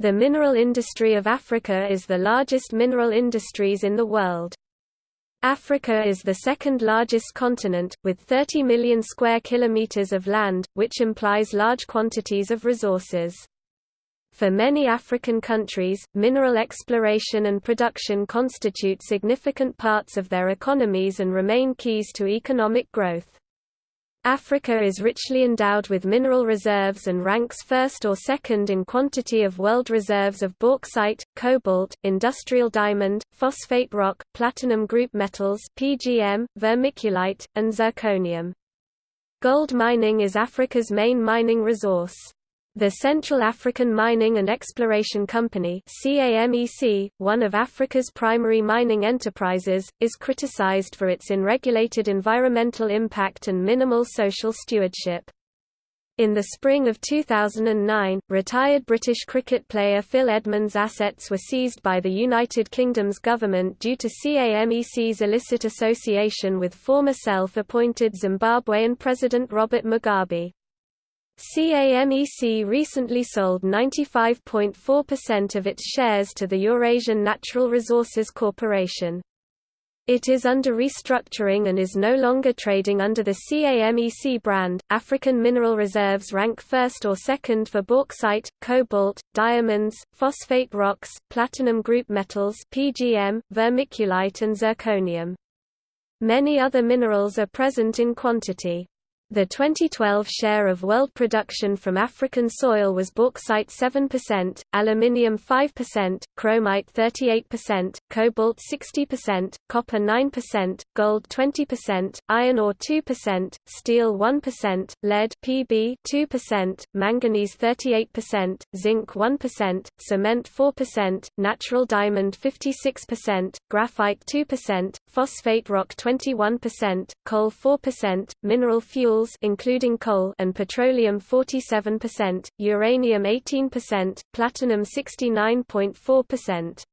The mineral industry of Africa is the largest mineral industries in the world. Africa is the second largest continent, with 30 million square kilometers of land, which implies large quantities of resources. For many African countries, mineral exploration and production constitute significant parts of their economies and remain keys to economic growth. Africa is richly endowed with mineral reserves and ranks first or second in quantity of world reserves of bauxite, cobalt, industrial diamond, phosphate rock, platinum group metals PGM, vermiculite, and zirconium. Gold mining is Africa's main mining resource. The Central African Mining and Exploration Company CAMEC, one of Africa's primary mining enterprises, is criticized for its unregulated environmental impact and minimal social stewardship. In the spring of 2009, retired British cricket player Phil Edmonds' assets were seized by the United Kingdom's government due to CAMEC's illicit association with former self-appointed Zimbabwean President Robert Mugabe. CAMEC recently sold 95.4% of its shares to the Eurasian Natural Resources Corporation. It is under restructuring and is no longer trading under the CAMEC brand. African mineral reserves rank first or second for bauxite, cobalt, diamonds, phosphate rocks, platinum group metals (PGM), vermiculite and zirconium. Many other minerals are present in quantity. The 2012 share of world production from African soil was bauxite 7%, aluminium 5%, chromite 38%, cobalt 60%, copper 9%, gold 20%, iron ore 2%, steel 1%, lead Pb 2%, manganese 38%, zinc 1%, cement 4%, natural diamond 56%, graphite 2%, phosphate rock 21%, coal 4%, mineral fuel including coal and petroleum 47%, uranium 18%, platinum 69.4%.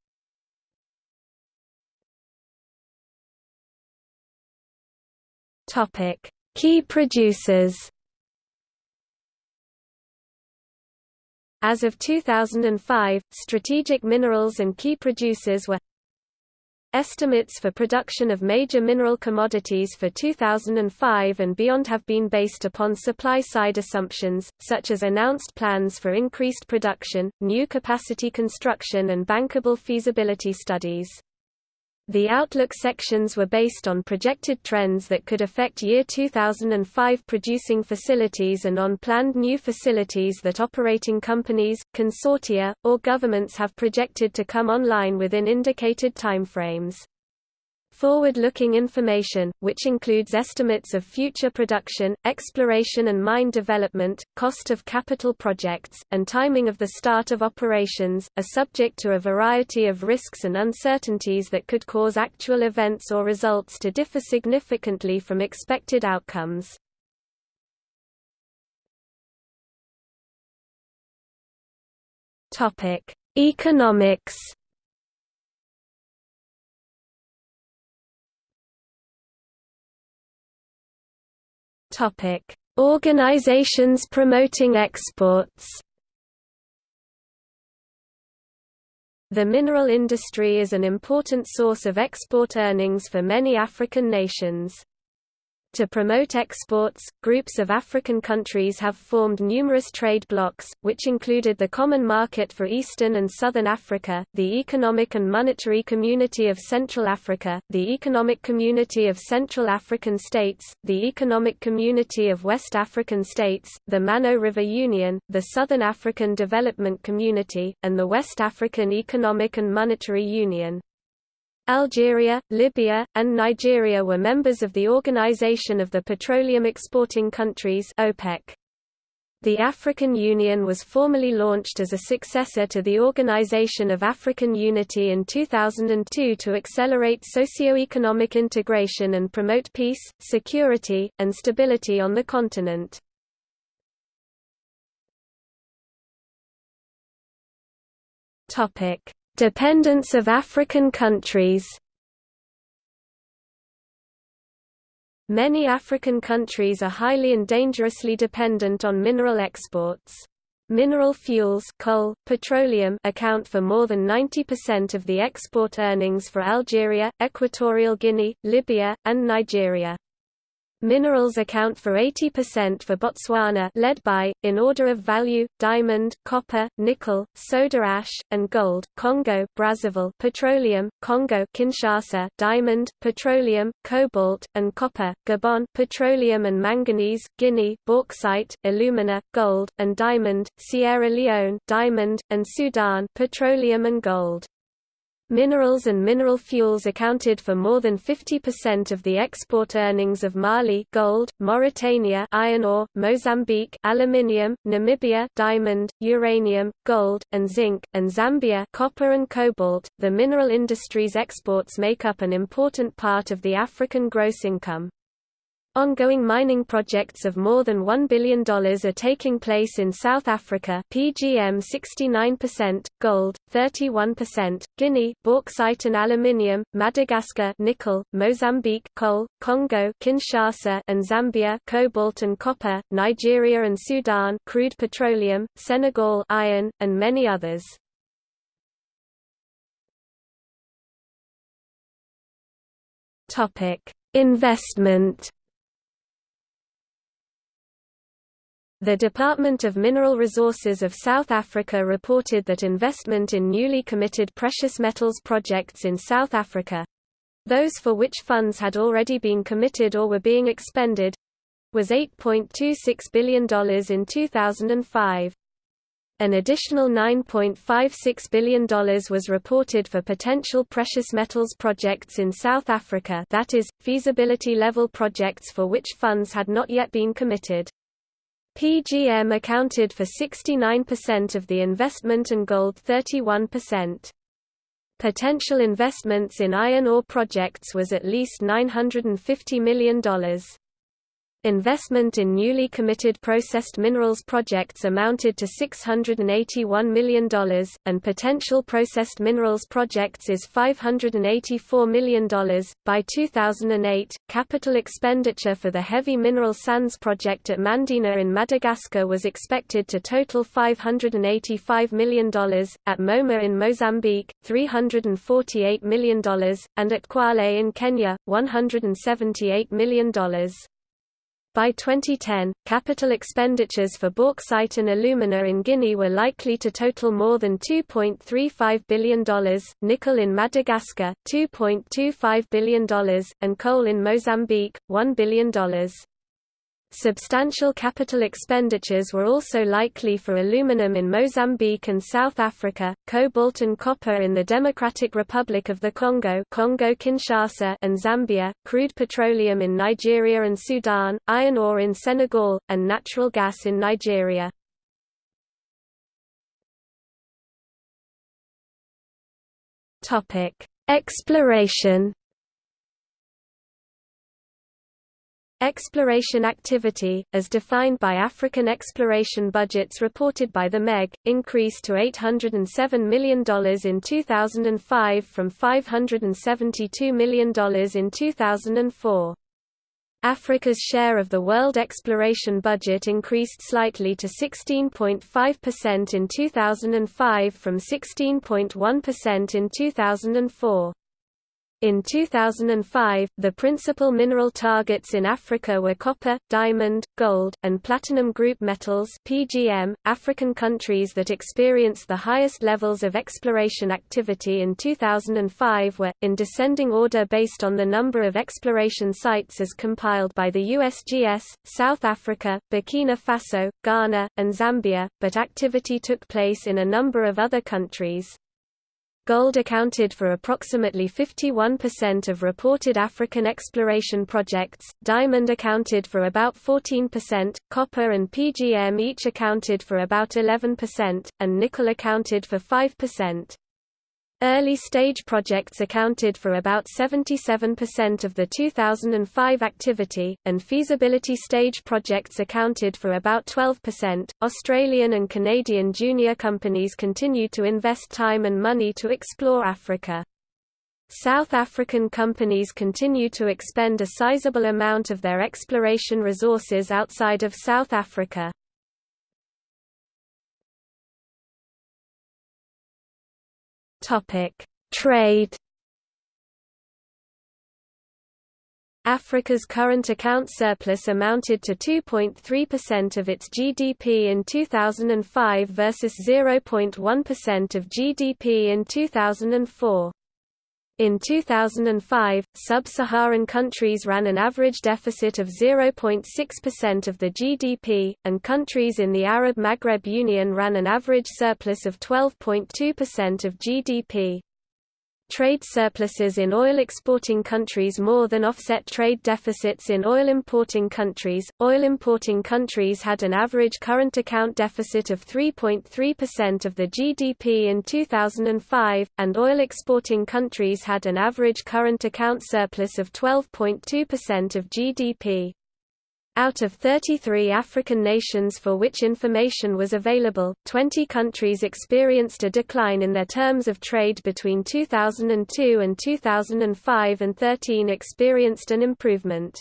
Topic: Key producers. As of 2005, strategic minerals and key producers were Estimates for production of major mineral commodities for 2005 and beyond have been based upon supply-side assumptions, such as announced plans for increased production, new capacity construction and bankable feasibility studies. The Outlook sections were based on projected trends that could affect year 2005 producing facilities and on planned new facilities that operating companies, consortia, or governments have projected to come online within indicated timeframes. Forward-looking information, which includes estimates of future production, exploration and mine development, cost of capital projects, and timing of the start of operations, are subject to a variety of risks and uncertainties that could cause actual events or results to differ significantly from expected outcomes. Economics Organizations promoting exports. The mineral industry is an important source of export earnings for many African nations. To promote exports, groups of African countries have formed numerous trade blocs, which included the Common Market for Eastern and Southern Africa, the Economic and Monetary Community of Central Africa, the Economic Community of Central African States, the Economic Community of West African States, the Mano River Union, the Southern African Development Community, and the West African Economic and Monetary Union. Algeria, Libya, and Nigeria were members of the Organization of the Petroleum Exporting Countries OPEC. The African Union was formally launched as a successor to the Organization of African Unity in 2002 to accelerate socio-economic integration and promote peace, security, and stability on the continent. Topic: Dependence of African countries Many African countries are highly and dangerously dependent on mineral exports. Mineral fuels coal, petroleum account for more than 90% of the export earnings for Algeria, Equatorial Guinea, Libya, and Nigeria. Minerals account for 80% for Botswana led by, in order of value, diamond, copper, nickel, soda ash, and gold, Congo Brazzaville petroleum, Congo Kinshasa diamond, petroleum, cobalt, and copper, Gabon petroleum and manganese, Guinea bauxite, alumina, gold, and diamond, Sierra Leone diamond, and Sudan petroleum and gold. Minerals and mineral fuels accounted for more than 50% of the export earnings of Mali gold, Mauritania iron ore, Mozambique aluminium, Namibia diamond, uranium, gold, and zinc, and Zambia copper and cobalt. The mineral industry's exports make up an important part of the African gross income. Ongoing mining projects of more than $1 billion are taking place in South Africa PGM 69%, gold, 31%, Guinea bauxite and aluminium, Madagascar nickel, Mozambique coal, Congo Kinshasa and Zambia cobalt and copper, Nigeria and Sudan crude petroleum, Senegal iron, and many others. Investment The Department of Mineral Resources of South Africa reported that investment in newly committed precious metals projects in South Africa—those for which funds had already been committed or were being expended—was $8.26 billion in 2005. An additional $9.56 billion was reported for potential precious metals projects in South Africa that is, feasibility-level projects for which funds had not yet been committed. PGM accounted for 69% of the investment and gold 31%. Potential investments in iron ore projects was at least $950 million. Investment in newly committed processed minerals projects amounted to $681 million, and potential processed minerals projects is $584 million. By 2008, capital expenditure for the heavy mineral sands project at Mandena in Madagascar was expected to total $585 million, at Moma in Mozambique, $348 million, and at Kwale in Kenya, $178 million. By 2010, capital expenditures for bauxite and alumina in Guinea were likely to total more than $2.35 billion, nickel in Madagascar, $2.25 billion, and coal in Mozambique, $1 billion. Substantial capital expenditures were also likely for aluminum in Mozambique and South Africa, cobalt and copper in the Democratic Republic of the Congo Congo-Kinshasa and Zambia, crude petroleum in Nigeria and Sudan, iron ore in Senegal, and natural gas in Nigeria. Topic: Exploration Exploration activity, as defined by African exploration budgets reported by the MEG, increased to $807 million in 2005 from $572 million in 2004. Africa's share of the world exploration budget increased slightly to 16.5% in 2005 from 16.1% in 2004. In 2005, the principal mineral targets in Africa were copper, diamond, gold, and platinum group metals (PGM). African countries that experienced the highest levels of exploration activity in 2005 were in descending order based on the number of exploration sites as compiled by the USGS: South Africa, Burkina Faso, Ghana, and Zambia, but activity took place in a number of other countries. Gold accounted for approximately 51% of reported African exploration projects, diamond accounted for about 14%, copper and PGM each accounted for about 11%, and nickel accounted for 5%. Early-stage projects accounted for about 77% of the 2005 activity, and feasibility stage projects accounted for about 12%. Australian and Canadian junior companies continue to invest time and money to explore Africa. South African companies continue to expend a sizable amount of their exploration resources outside of South Africa. Trade Africa's current account surplus amounted to 2.3% of its GDP in 2005 versus 0.1% of GDP in 2004. In 2005, sub-Saharan countries ran an average deficit of 0.6% of the GDP, and countries in the Arab Maghreb Union ran an average surplus of 12.2% of GDP. Trade surpluses in oil exporting countries more than offset trade deficits in oil importing countries. Oil importing countries had an average current account deficit of 3.3% of the GDP in 2005, and oil exporting countries had an average current account surplus of 12.2% of GDP. Out of 33 African nations for which information was available, 20 countries experienced a decline in their terms of trade between 2002 and 2005 and 13 experienced an improvement.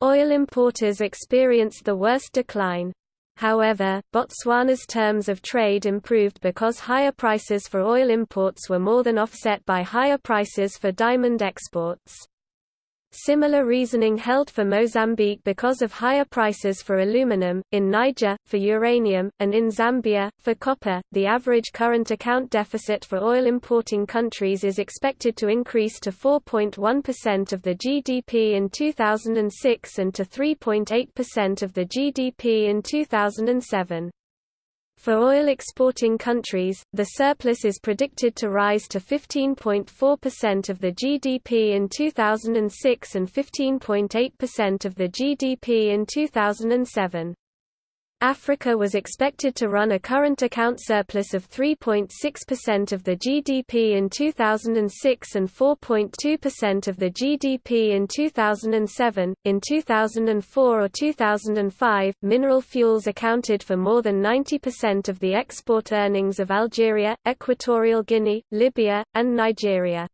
Oil importers experienced the worst decline. However, Botswana's terms of trade improved because higher prices for oil imports were more than offset by higher prices for diamond exports. Similar reasoning held for Mozambique because of higher prices for aluminum, in Niger, for uranium, and in Zambia, for copper. The average current account deficit for oil importing countries is expected to increase to 4.1% of the GDP in 2006 and to 3.8% of the GDP in 2007. For oil exporting countries, the surplus is predicted to rise to 15.4% of the GDP in 2006 and 15.8% of the GDP in 2007. Africa was expected to run a current account surplus of 3.6% of the GDP in 2006 and 4.2% of the GDP in 2007. In 2004 or 2005, mineral fuels accounted for more than 90% of the export earnings of Algeria, Equatorial Guinea, Libya, and Nigeria.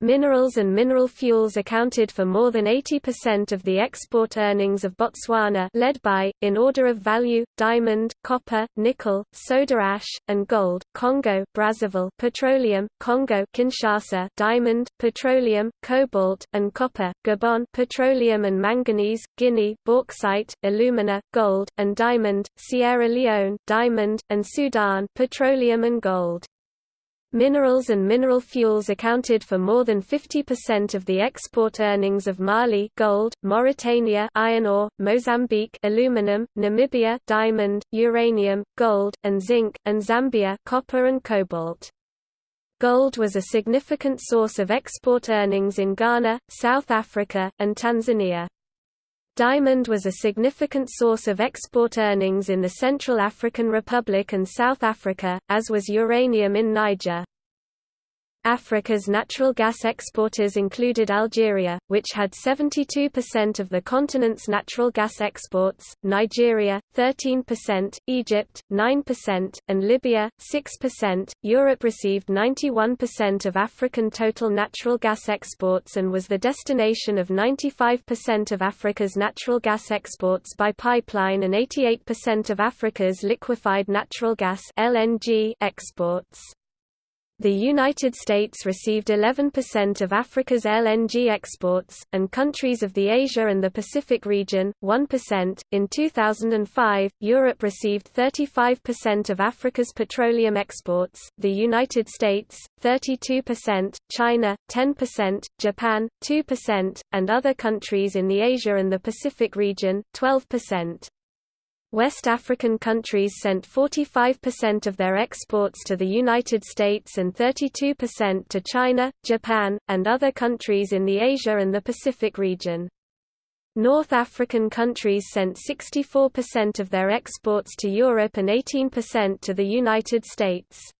Minerals and mineral fuels accounted for more than 80% of the export earnings of Botswana led by, in order of value, diamond, copper, nickel, soda ash, and gold, Congo Brazzaville petroleum, Congo Kinshasa diamond, petroleum, cobalt, and copper, Gabon petroleum and manganese, Guinea bauxite, alumina, gold, and diamond, Sierra Leone diamond, and Sudan petroleum and gold. Minerals and mineral fuels accounted for more than 50% of the export earnings of Mali gold, Mauritania iron ore, Mozambique aluminum, Namibia diamond, uranium, gold, and zinc, and Zambia copper and cobalt. Gold was a significant source of export earnings in Ghana, South Africa, and Tanzania. Diamond was a significant source of export earnings in the Central African Republic and South Africa, as was uranium in Niger. Africa's natural gas exporters included Algeria, which had 72% of the continent's natural gas exports, Nigeria, 13%, Egypt, 9%, and Libya, 6%. Europe received 91% of African total natural gas exports and was the destination of 95% of Africa's natural gas exports by pipeline and 88% of Africa's liquefied natural gas (LNG) exports. The United States received 11% of Africa's LNG exports, and countries of the Asia and the Pacific region, 1%. In 2005, Europe received 35% of Africa's petroleum exports, the United States, 32%, China, 10%, Japan, 2%, and other countries in the Asia and the Pacific region, 12%. West African countries sent 45% of their exports to the United States and 32% to China, Japan, and other countries in the Asia and the Pacific region. North African countries sent 64% of their exports to Europe and 18% to the United States.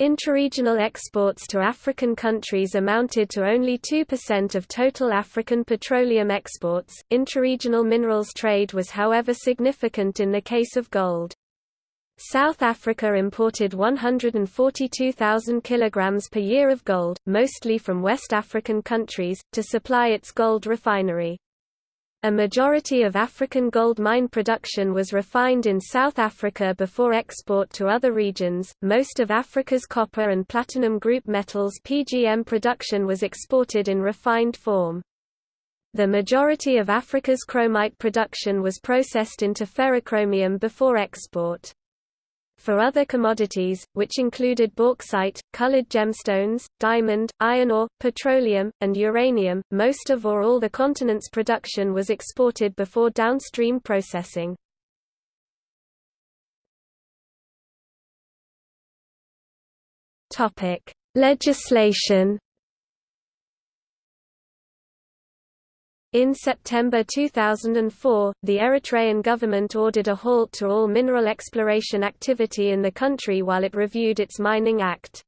Interregional exports to African countries amounted to only 2% of total African petroleum exports. Interregional minerals trade was, however, significant in the case of gold. South Africa imported 142,000 kilograms per year of gold, mostly from West African countries, to supply its gold refinery. A majority of African gold mine production was refined in South Africa before export to other regions. Most of Africa's copper and platinum group metals PGM production was exported in refined form. The majority of Africa's chromite production was processed into ferrochromium before export. For other commodities, which included bauxite, colored gemstones, diamond, iron ore, petroleum, and uranium, most of or all the continent's production was exported before downstream processing. Legislation In September 2004, the Eritrean government ordered a halt to all mineral exploration activity in the country while it reviewed its Mining Act.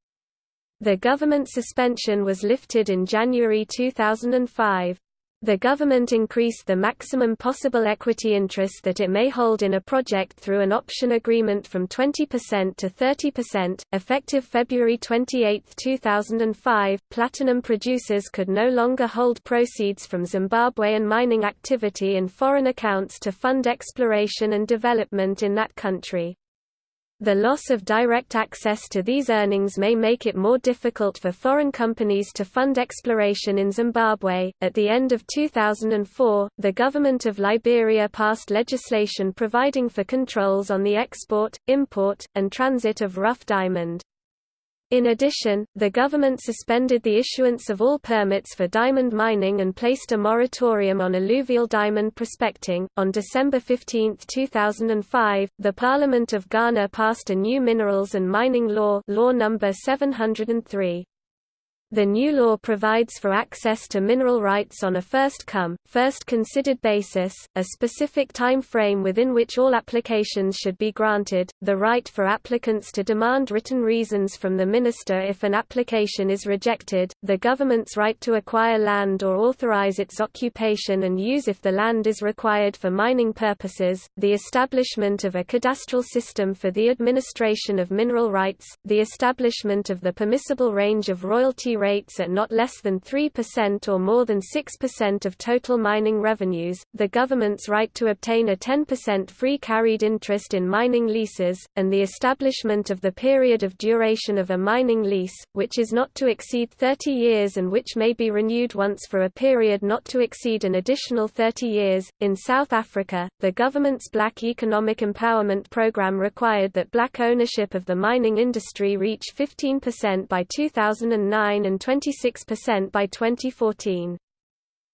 The government suspension was lifted in January 2005. The government increased the maximum possible equity interest that it may hold in a project through an option agreement from 20% to 30%. Effective February 28, 2005, platinum producers could no longer hold proceeds from Zimbabwean mining activity in foreign accounts to fund exploration and development in that country. The loss of direct access to these earnings may make it more difficult for foreign companies to fund exploration in Zimbabwe. At the end of 2004, the government of Liberia passed legislation providing for controls on the export, import, and transit of rough diamond. In addition, the government suspended the issuance of all permits for diamond mining and placed a moratorium on alluvial diamond prospecting. On December 15, 2005, the Parliament of Ghana passed a new minerals and mining law, law number 703. The new law provides for access to mineral rights on a first-come, first-considered basis, a specific time frame within which all applications should be granted, the right for applicants to demand written reasons from the minister if an application is rejected, the government's right to acquire land or authorize its occupation and use if the land is required for mining purposes, the establishment of a cadastral system for the administration of mineral rights, the establishment of the permissible range of royalty rates at not less than 3% or more than 6% of total mining revenues, the government's right to obtain a 10% free carried interest in mining leases, and the establishment of the period of duration of a mining lease, which is not to exceed 30 years and which may be renewed once for a period not to exceed an additional 30 years. In South Africa, the government's Black Economic Empowerment Program required that black ownership of the mining industry reach 15% by 2009 and and 26% by 2014.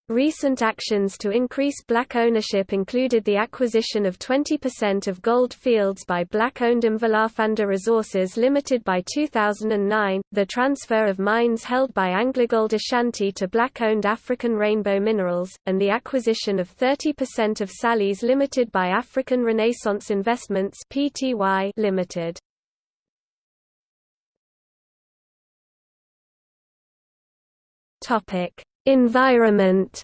Recent actions to increase black ownership included the acquisition of 20% of gold fields by black-owned Mvelaphanda Resources Limited by 2009, the transfer of mines held by AngloGold Ashanti to black-owned African Rainbow Minerals, and the acquisition of 30% of Sallies Limited by African Renaissance Investments Pty Limited. Topic: Environment.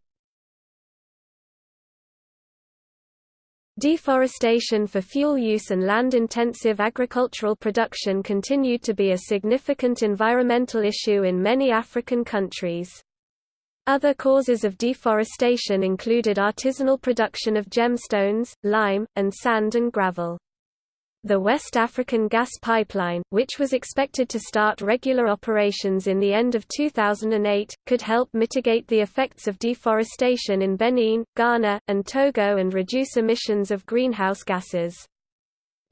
Deforestation for fuel use and land-intensive agricultural production continued to be a significant environmental issue in many African countries. Other causes of deforestation included artisanal production of gemstones, lime, and sand and gravel. The West African Gas Pipeline, which was expected to start regular operations in the end of 2008, could help mitigate the effects of deforestation in Benin, Ghana, and Togo and reduce emissions of greenhouse gases.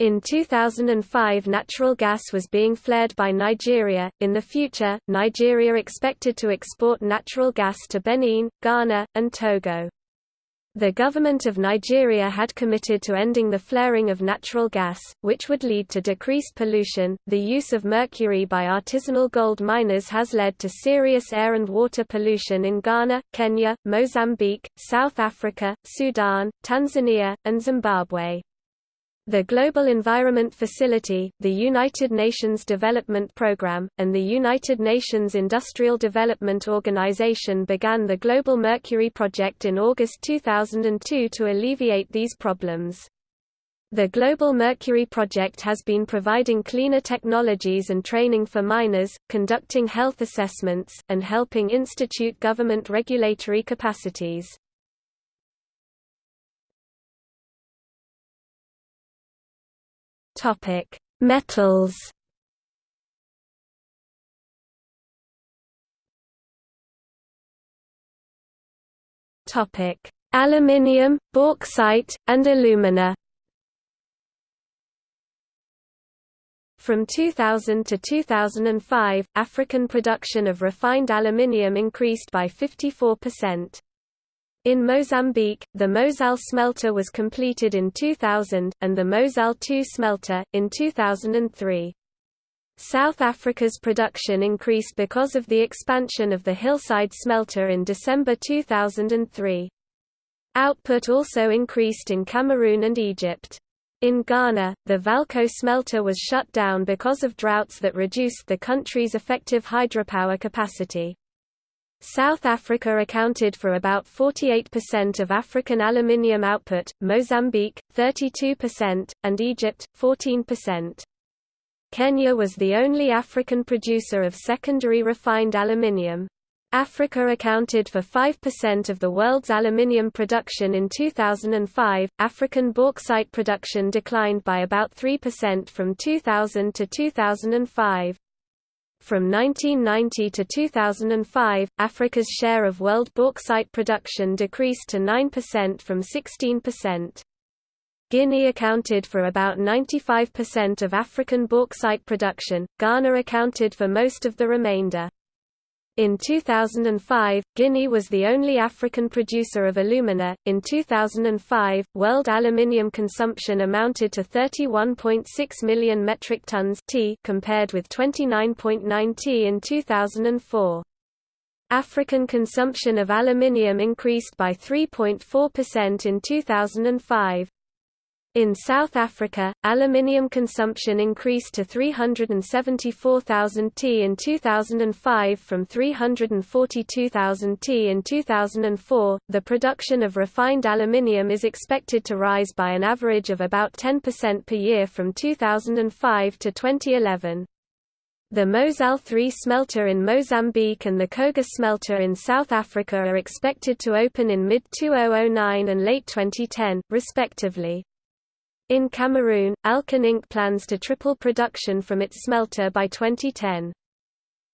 In 2005 natural gas was being flared by Nigeria. In the future, Nigeria expected to export natural gas to Benin, Ghana, and Togo. The government of Nigeria had committed to ending the flaring of natural gas, which would lead to decreased pollution. The use of mercury by artisanal gold miners has led to serious air and water pollution in Ghana, Kenya, Mozambique, South Africa, Sudan, Tanzania, and Zimbabwe. The Global Environment Facility, the United Nations Development Programme, and the United Nations Industrial Development Organization began the Global Mercury Project in August 2002 to alleviate these problems. The Global Mercury Project has been providing cleaner technologies and training for miners, conducting health assessments, and helping institute government regulatory capacities. Topic: Metals. Topic: Aluminium, bauxite, and alumina. From 2000 to 2005, African production of refined aluminium increased by 54%. In Mozambique, the Mozal smelter was completed in 2000, and the Mozal II smelter, in 2003. South Africa's production increased because of the expansion of the Hillside smelter in December 2003. Output also increased in Cameroon and Egypt. In Ghana, the Valco smelter was shut down because of droughts that reduced the country's effective hydropower capacity. South Africa accounted for about 48% of African aluminium output, Mozambique, 32%, and Egypt, 14%. Kenya was the only African producer of secondary refined aluminium. Africa accounted for 5% of the world's aluminium production in 2005. African bauxite production declined by about 3% from 2000 to 2005. From 1990 to 2005, Africa's share of world bauxite production decreased to 9% from 16%. Guinea accounted for about 95% of African bauxite production, Ghana accounted for most of the remainder. In 2005, Guinea was the only African producer of alumina. In 2005, world aluminium consumption amounted to 31.6 million metric tons (t) compared with 29.9 t in 2004. African consumption of aluminium increased by 3.4% in 2005. In South Africa, aluminium consumption increased to 374,000 t in 2005 from 342,000 t in 2004. The production of refined aluminium is expected to rise by an average of about 10% per year from 2005 to 2011. The Mozal 3 smelter in Mozambique and the Coega smelter in South Africa are expected to open in mid-2009 and late 2010, respectively. In Cameroon, Alcan Inc. plans to triple production from its smelter by 2010.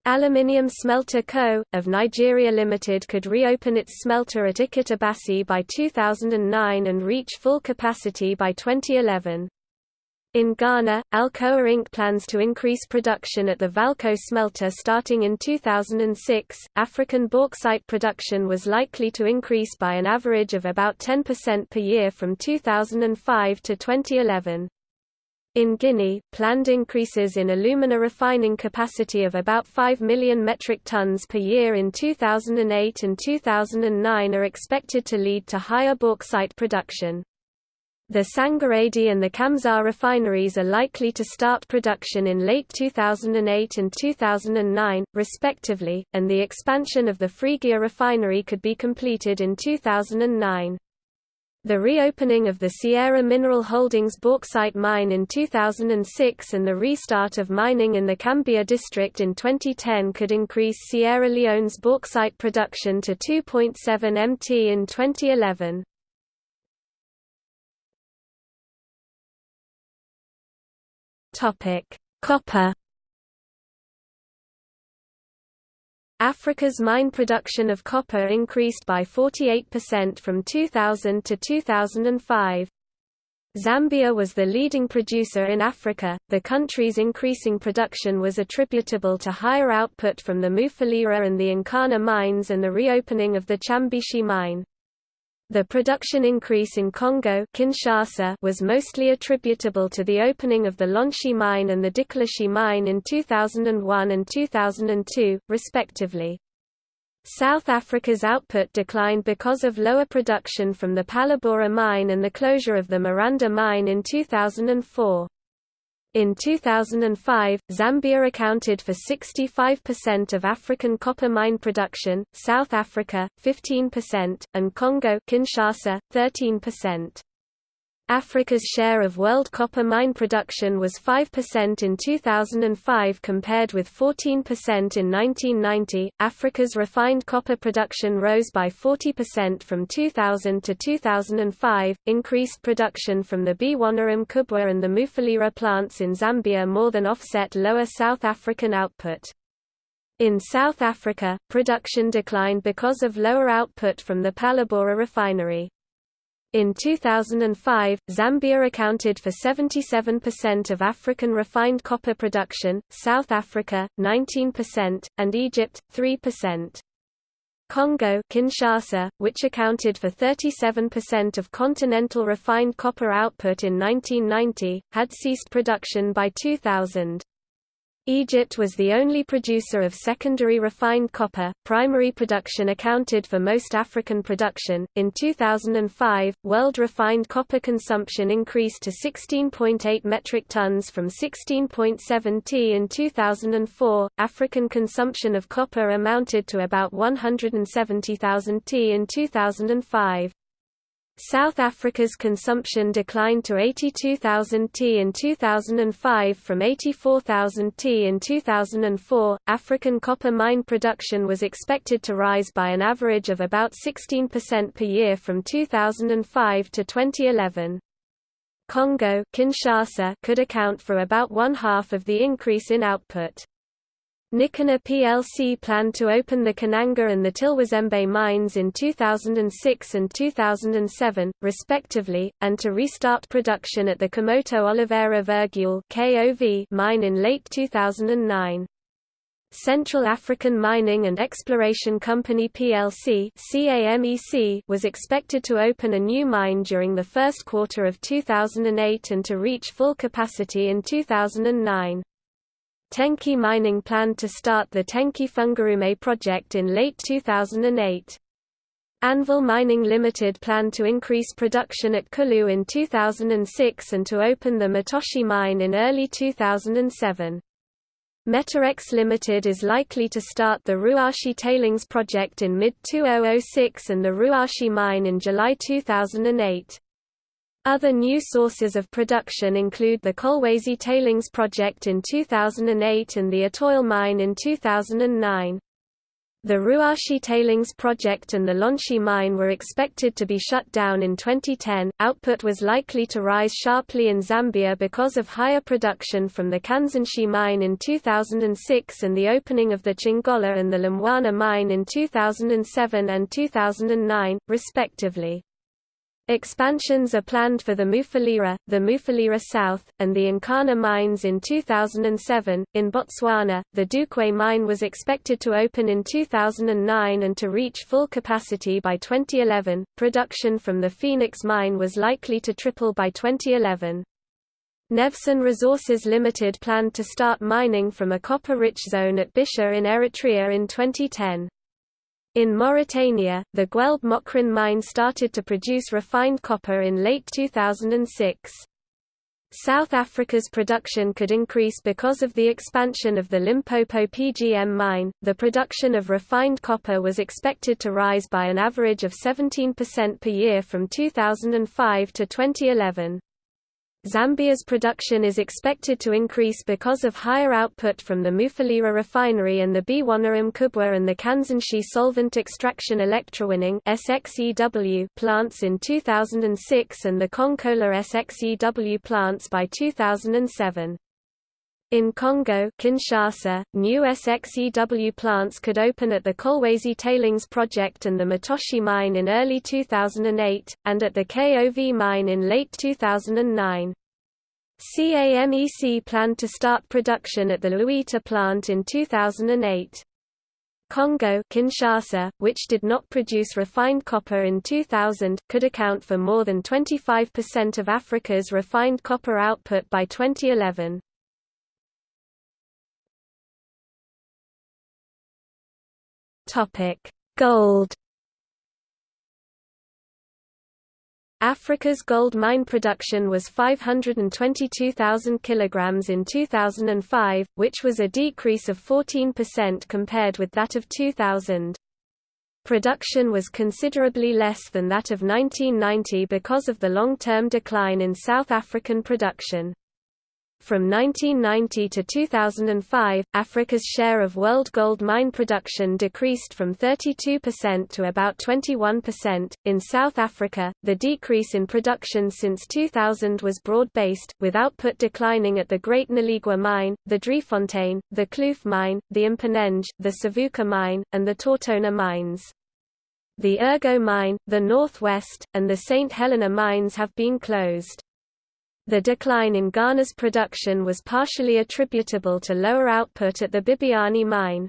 Aluminium Smelter Co., of Nigeria Limited could reopen its smelter at Ikot by 2009 and reach full capacity by 2011. In Ghana, Alcoa Inc. plans to increase production at the Valco smelter starting in 2006. African bauxite production was likely to increase by an average of about 10% per year from 2005 to 2011. In Guinea, planned increases in alumina refining capacity of about 5 million metric tons per year in 2008 and 2009 are expected to lead to higher bauxite production. The Sangaredi and the Kamsar refineries are likely to start production in late 2008 and 2009, respectively, and the expansion of the Friguia refinery could be completed in 2009. The reopening of the Sierra Mineral Holdings bauxite mine in 2006 and the restart of mining in the Kambia district in 2010 could increase Sierra Leone's bauxite production to 2.7 mt in 2011. Topic: Copper. Africa's mine production of copper increased by 48% from 2000 to 2005. Zambia was the leading producer in Africa. The country's increasing production was attributable to higher output from the Mufulira and the Nkana mines and the reopening of the Chambishi mine. The production increase in Congo Kinshasa was mostly attributable to the opening of the Lonshi mine and the Dikulushi mine in 2001 and 2002, respectively. South Africa's output declined because of lower production from the Phalaborwa mine and the closure of the Maranda mine in 2004. In 2005, Zambia accounted for 65% of African copper mine production, South Africa 15%, and Congo Kinshasa 13%. Africa's share of world copper mine production was 5% in 2005 compared with 14% in 1990. Africa's refined copper production rose by 40% from 2000 to 2005. Increased production from the Bwana Mkubwa and the Mufulira plants in Zambia more than offset lower South African output. In South Africa, production declined because of lower output from the Palabora refinery. In 2005, Zambia accounted for 77% of African refined copper production, South Africa, 19%, and Egypt, 3%. Congo Kinshasa, which accounted for 37% of continental refined copper output in 1990, had ceased production by 2000. Egypt was the only producer of secondary refined copper. Primary production accounted for most African production. In 2005, world refined copper consumption increased to 16.8 metric tons from 16.7 t in 2004. African consumption of copper amounted to about 170,000 t in 2005. South Africa's consumption declined to 82,000 t in 2005 from 84,000 t in 2004. African copper mine production was expected to rise by an average of about 16% per year from 2005 to 2011. Congo Kinshasa could account for about one half of the increase in output. Nikanor plc planned to open the Kananga and the Tilwezembe mines in 2006 and 2007, respectively, and to restart production at the Kamoto Oliveira Virgule mine in late 2009. Central African Mining and Exploration Company plc was expected to open a new mine during the first quarter of 2008 and to reach full capacity in 2009. Tenke Mining planned to start the Tenke Fungurume project in late 2008. Anvil Mining Limited planned to increase production at Kulu in 2006 and to open the Mutoshi mine in early 2007. Metorex Limited is likely to start the Ruashi tailings project in mid-2006 and the Ruashi mine in July 2008. Other new sources of production include the Kolwezi Tailings Project in 2008 and the Etoile Mine in 2009. The Ruashi Tailings Project and the Lonshi Mine were expected to be shut down in 2010. Output was likely to rise sharply in Zambia because of higher production from the Kansanshi Mine in 2006 and the opening of the Chingola and the Lumwana Mine in 2007 and 2009, respectively. Expansions are planned for the Mufulira, the Mufulira South, and the Nkana mines in 2007. In Botswana, the Dukwe mine was expected to open in 2009 and to reach full capacity by 2011. Production from the Phoenix mine was likely to triple by 2011. Nevsun Resources Limited planned to start mining from a copper-rich zone at Bisha in Eritrea in 2010. In Mauritania, the Guelb Moghrein mine started to produce refined copper in late 2006. South Africa's production could increase because of the expansion of the Limpopo PGM mine. The production of refined copper was expected to rise by an average of 17% per year from 2005 to 2011. Zambia's production is expected to increase because of higher output from the Mufulira refinery and the Bwana Mkubwa and the Kansanshi solvent extraction electrowinning plants in 2006 and the Konkola SXEW plants by 2007. In Congo Kinshasa, new SXEW plants could open at the Kolwezi Tailings Project and the Mutoshi mine in early 2008, and at the KOV mine in late 2009. CAMEC planned to start production at the Luita plant in 2008. Congo Kinshasa, which did not produce refined copper in 2000, could account for more than 25% of Africa's refined copper output by 2011. Topic: Gold. Africa's gold mine production was 522,000 kilograms in 2005, which was a decrease of 14% compared with that of 2000. Production was considerably less than that of 1990 because of the long-term decline in South African production. From 1990 to 2005, Africa's share of world gold mine production decreased from 32% to about 21%. In South Africa, the decrease in production since 2000 was broad based, with output declining at the Great Noligwa mine, the Driefontein, the Kloof mine, the Mponeng, the Savuka mine, and the TauTona mines. The Ergo mine, the Northwest, and the St. Helena mines have been closed. The decline in Ghana's production was partially attributable to lower output at the Bibiani mine.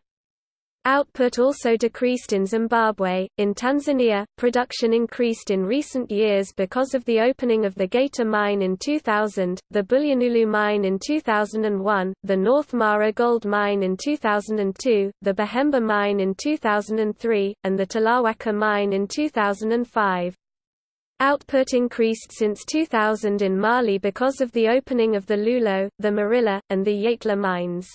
Output also decreased in Zimbabwe. In Tanzania, production increased in recent years because of the opening of the Geita mine in 2000, the Bulyanhulu mine in 2001, the North Mara gold mine in 2002, the Buhemba mine in 2003, and the Tulawaka mine in 2005. Output increased since 2000 in Mali because of the opening of the Loulo, the Morila, and the Yatela mines.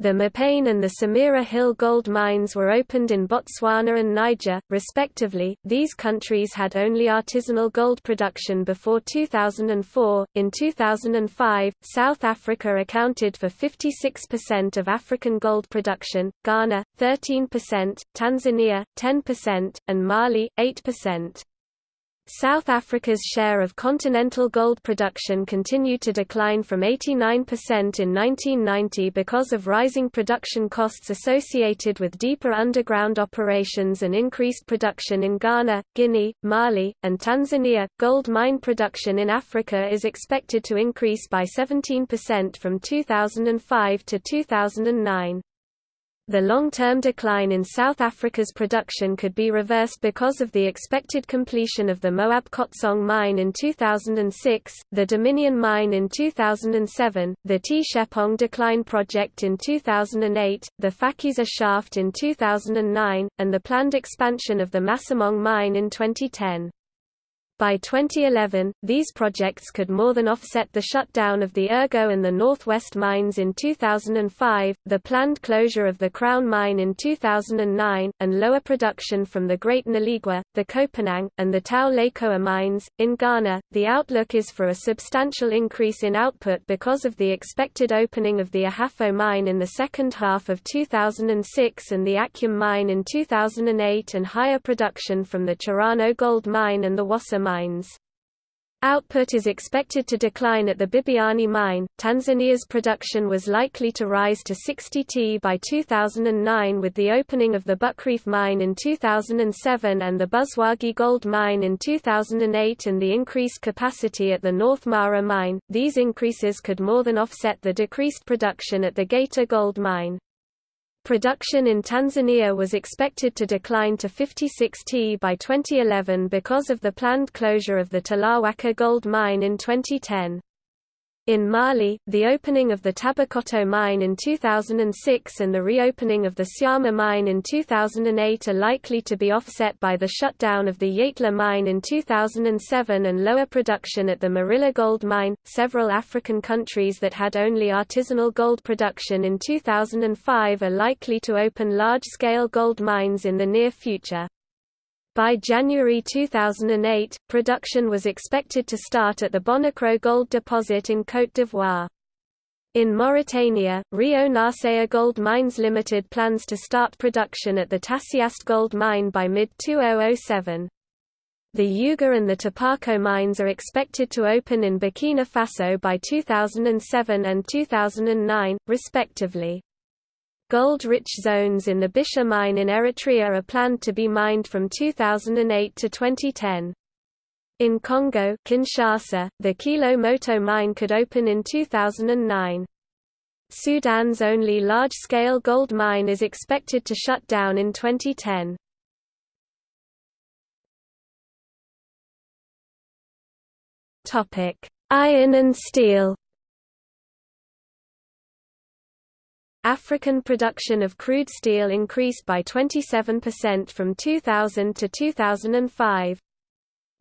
The Mopane and the Samira Hill gold mines were opened in Botswana and Niger, respectively. These countries had only artisanal gold production before 2004. In 2005, South Africa accounted for 56% of African gold production, Ghana 13%, Tanzania 10%, and Mali 8%. South Africa's share of continental gold production continued to decline from 89% in 1990 because of rising production costs associated with deeper underground operations and increased production in Ghana, Guinea, Mali, and Tanzania. Gold mine production in Africa is expected to increase by 17% from 2005 to 2009. The long-term decline in South Africa's production could be reversed because of the expected completion of the Moab Khotsong mine in 2006, the Dominion mine in 2007, the Tshepong decline project in 2008, the Phakisa shaft in 2009, and the planned expansion of the Masimong mine in 2010. By 2011, these projects could more than offset the shutdown of the Ergo and the Northwest mines in 2005, the planned closure of the Crown mine in 2009, and lower production from the Great Noligwa, the Kopanang, and the Tau Lekoa mines. In Ghana, the outlook is for a substantial increase in output because of the expected opening of the Ahafo mine in the second half of 2006 and the Akyem mine in 2008 and higher production from the Chirano gold mine and the Wassa mines. Output is expected to decline at the Bibiani mine. Tanzania's production was likely to rise to 60 t by 2009 with the opening of the Buckreef mine in 2007 and the Buzwagi gold mine in 2008 and the increased capacity at the North Mara mine. These increases could more than offset the decreased production at the Geita gold mine. Production in Tanzania was expected to decline to 56 t by 2011 because of the planned closure of the Tulawaka gold mine in 2010. In Mali, the opening of the Tabakoto mine in 2006 and the reopening of the Syama mine in 2008 are likely to be offset by the shutdown of the Yatela mine in 2007 and lower production at the Morila gold mine. Several African countries that had only artisanal gold production in 2005 are likely to open large scale gold mines in the near future. By January 2008, production was expected to start at the Bonikro gold deposit in Côte d'Ivoire. In Mauritania, Rio Narcea Gold Mines Limited plans to start production at the Tasiast gold mine by mid-2007. The Yuga and the Taparko mines are expected to open in Burkina Faso by 2007 and 2009, respectively. Gold-rich zones in the Bisha mine in Eritrea are planned to be mined from 2008 to 2010. In Congo Kinshasa, the Kilo Moto mine could open in 2009. Sudan's only large-scale gold mine is expected to shut down in 2010. Iron and steel African production of crude steel increased by 27% from 2000 to 2005.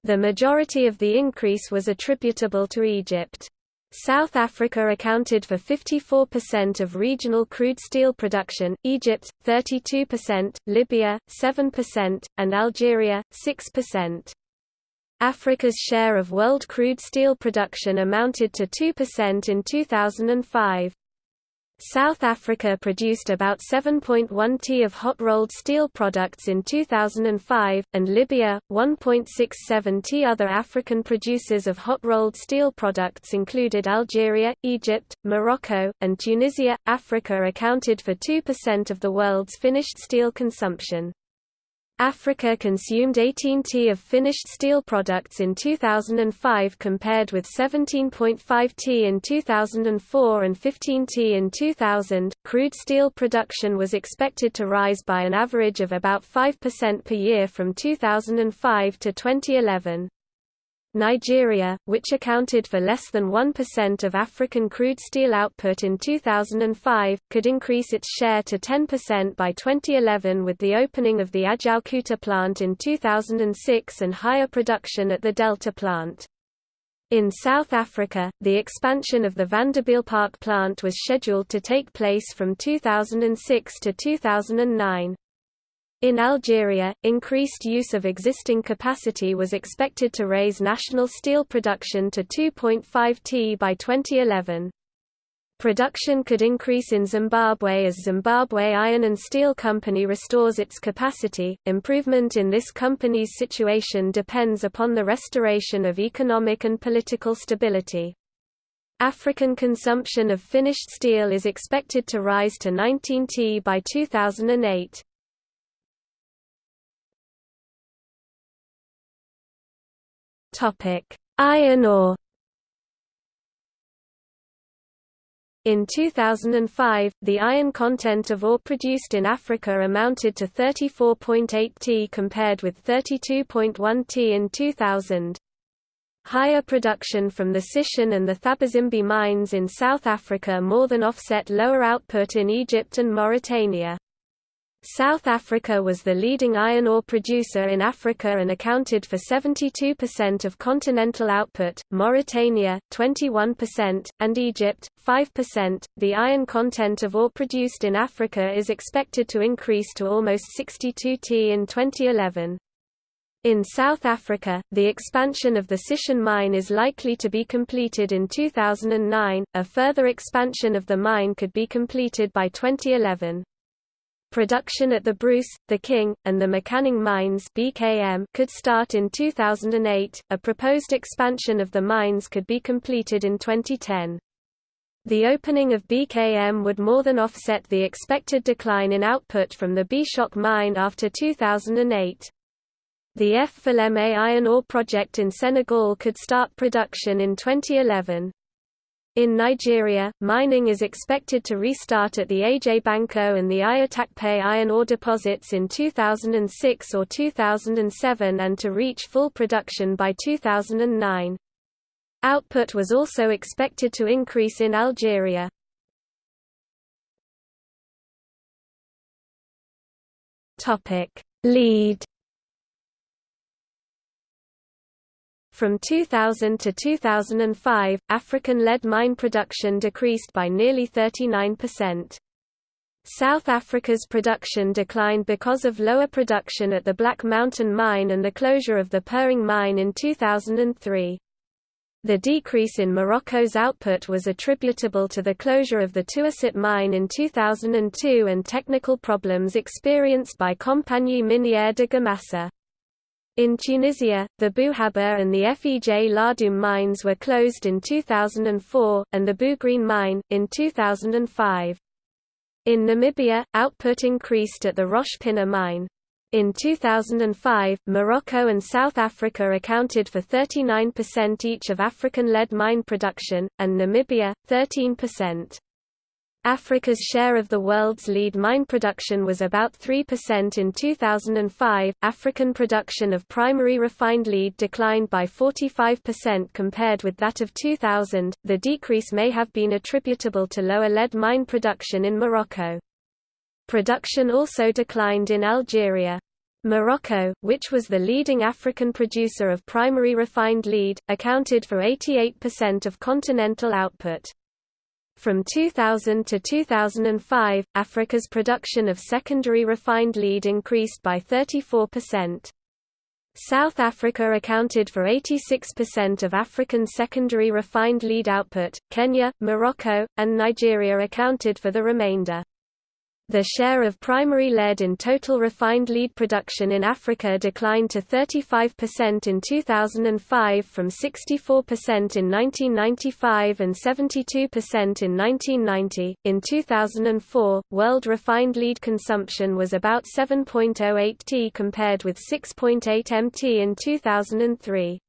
The majority of the increase was attributable to Egypt. South Africa accounted for 54% of regional crude steel production, Egypt, 32%, Libya, 7%, and Algeria, 6%. Africa's share of world crude steel production amounted to 2% in 2005. South Africa produced about 7.1 t of hot-rolled steel products in 2005, and Libya, 1.67 t. Other African producers of hot-rolled steel products included Algeria, Egypt, Morocco, and Tunisia. Africa accounted for 2% of the world's finished steel consumption. Africa consumed 18 t of finished steel products in 2005 compared with 17.5 t in 2004 and 15 t in 2000. Crude steel production was expected to rise by an average of about 5% per year from 2005 to 2011. Nigeria, which accounted for less than 1% of African crude steel output in 2005, could increase its share to 10% by 2011 with the opening of the Ajaokuta plant in 2006 and higher production at the Delta plant. In South Africa, the expansion of the Vanderbijlpark plant was scheduled to take place from 2006 to 2009. In Algeria, increased use of existing capacity was expected to raise national steel production to 2.5 t by 2011. Production could increase in Zimbabwe as Zimbabwe Iron and Steel Company restores its capacity. Improvement in this company's situation depends upon the restoration of economic and political stability. African consumption of finished steel is expected to rise to 19 t by 2008. Topic: Iron ore. In 2005, the iron content of ore produced in Africa amounted to 34.8 t compared with 32.1 t in 2000. Higher production from the Sishen and the Thabazimbi mines in South Africa more than offset lower output in Egypt and Mauritania. South Africa was the leading iron ore producer in Africa and accounted for 72% of continental output, Mauritania, 21%, and Egypt, 5%. The iron content of ore produced in Africa is expected to increase to almost 62 t in 2011. In South Africa, the expansion of the Sishen mine is likely to be completed in 2009, a further expansion of the mine could be completed by 2011. Production at the Bruce, the King, and the Mokaning mines (BKM) could start in 2008. A proposed expansion of the mines could be completed in 2010. The opening of BKM would more than offset the expected decline in output from the Beeshoek mine after 2008. The F. Falémé iron ore project in Senegal could start production in 2011. In Nigeria, mining is expected to restart at the Ajabanoko and the Itakpe iron ore deposits in 2006 or 2007 and to reach full production by 2009. Output was also expected to increase in Algeria. Lead From 2000 to 2005, African lead mine production decreased by nearly 39%. South Africa's production declined because of lower production at the Black Mountain mine and the closure of the Pering mine in 2003. The decrease in Morocco's output was attributable to the closure of the Touissit mine in 2002 and technical problems experienced by Compagnie Minière de Guemassa. In Tunisia, the Bouhaber and the Fej Ladoum mines were closed in 2004, and the Bougrine mine, in 2005. In Namibia, output increased at the Pinah mine. In 2005, Morocco and South Africa accounted for 39% each of African lead mine production, and Namibia, 13%. Africa's share of the world's lead mine production was about 3% in 2005. African production of primary refined lead declined by 45% compared with that of 2000. The decrease may have been attributable to lower lead mine production in Morocco. Production also declined in Algeria. Morocco, which was the leading African producer of primary refined lead, accounted for 88% of continental output. From 2000 to 2005, Africa's production of secondary refined lead increased by 34%. South Africa accounted for 86% of African secondary refined lead output, Kenya, Morocco, and Nigeria accounted for the remainder. The share of primary lead in total refined lead production in Africa declined to 35% in 2005 from 64% in 1995 and 72% in 1990. In 2004, world refined lead consumption was about 7.08 t compared with 6.8 mt in 2003.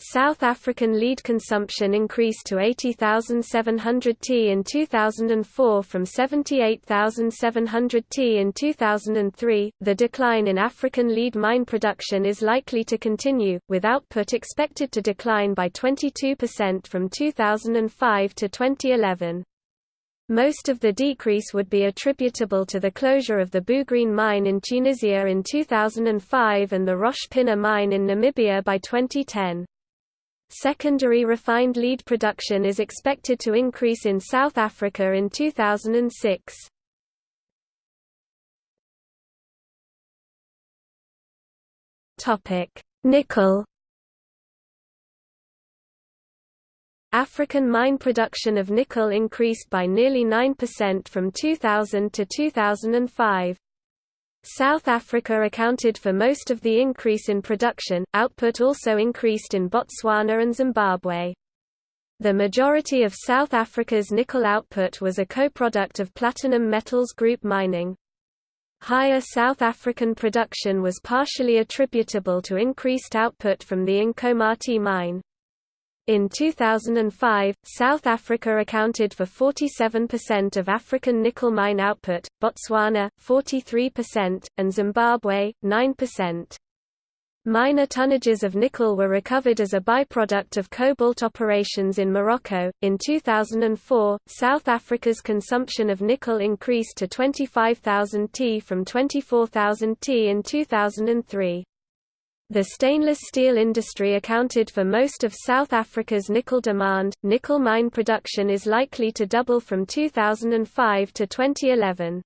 South African lead consumption increased to 80,700 t in 2004 from 78,700 t in 2003. The decline in African lead mine production is likely to continue, with output expected to decline by 22% from 2005 to 2011. Most of the decrease would be attributable to the closure of the Bougrine mine in Tunisia in 2005 and the Pinah mine in Namibia by 2010. Secondary refined lead production is expected to increase in South Africa in 2006. Topic: Nickel. African mine production of nickel increased by nearly 9% from 2000 to 2005. South Africa accounted for most of the increase in production, output also increased in Botswana and Zimbabwe. The majority of South Africa's nickel output was a co-product of platinum metals group mining. Higher South African production was partially attributable to increased output from the Inkomati mine. In 2005, South Africa accounted for 47% of African nickel mine output, Botswana, 43%, and Zimbabwe, 9%. Minor tonnages of nickel were recovered as a byproduct of cobalt operations in Morocco. In 2004, South Africa's consumption of nickel increased to 25,000 t from 24,000 t in 2003. The stainless steel industry accounted for most of South Africa's nickel demand. Nickel mine production is likely to double from 2005 to 2011.